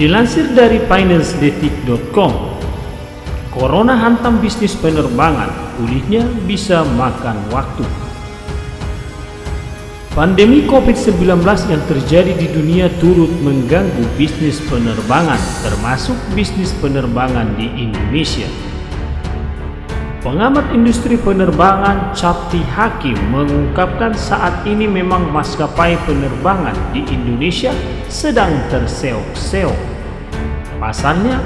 Dilansir dari financedetik.com, Corona hantam bisnis penerbangan, pulihnya bisa makan waktu. Pandemi COVID-19 yang terjadi di dunia turut mengganggu bisnis penerbangan, termasuk bisnis penerbangan di Indonesia. Pengamat industri penerbangan Capti Hakim mengungkapkan saat ini memang maskapai penerbangan di Indonesia sedang terseok-seok. Pasalnya,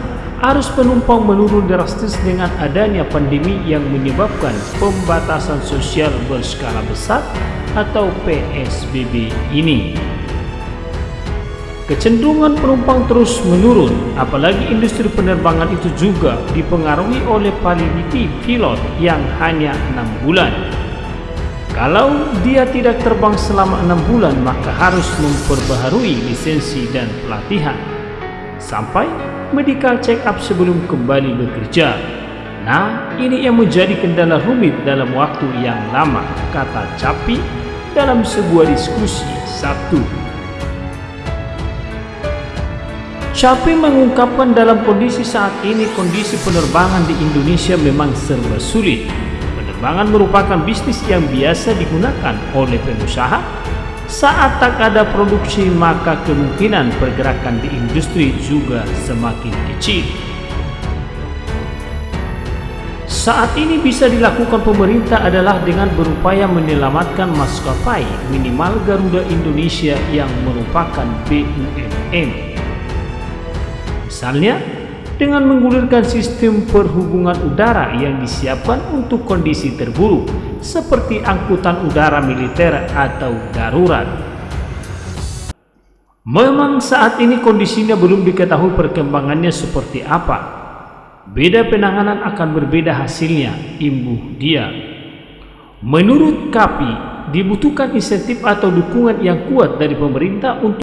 arus penumpang menurun drastis dengan adanya pandemi yang menyebabkan pembatasan sosial berskala besar atau PSBB ini. Kecenderungan penumpang terus menurun, apalagi industri penerbangan itu juga dipengaruhi oleh validity pilot yang hanya enam bulan. Kalau dia tidak terbang selama enam bulan, maka harus memperbaharui lisensi dan pelatihan sampai medical check up sebelum kembali bekerja. Nah, ini yang menjadi kendala rumit dalam waktu yang lama, kata Capi dalam sebuah diskusi Sabtu. Capi mengungkapkan dalam kondisi saat ini kondisi penerbangan di Indonesia memang serba sulit. Penerbangan merupakan bisnis yang biasa digunakan oleh pengusaha. Saat tak ada produksi maka kemungkinan pergerakan di industri juga semakin kecil. Saat ini bisa dilakukan pemerintah adalah dengan berupaya menyelamatkan maskapai minimal Garuda Indonesia yang merupakan BUMN. Misalnya, dengan menggulirkan sistem perhubungan udara yang disiapkan untuk kondisi terburuk, seperti angkutan udara militer atau darurat. Memang saat ini kondisinya belum diketahui perkembangannya seperti apa. Beda penanganan akan berbeda hasilnya, imbuh dia. Menurut KAPI, dibutuhkan insentif atau dukungan yang kuat dari pemerintah untuk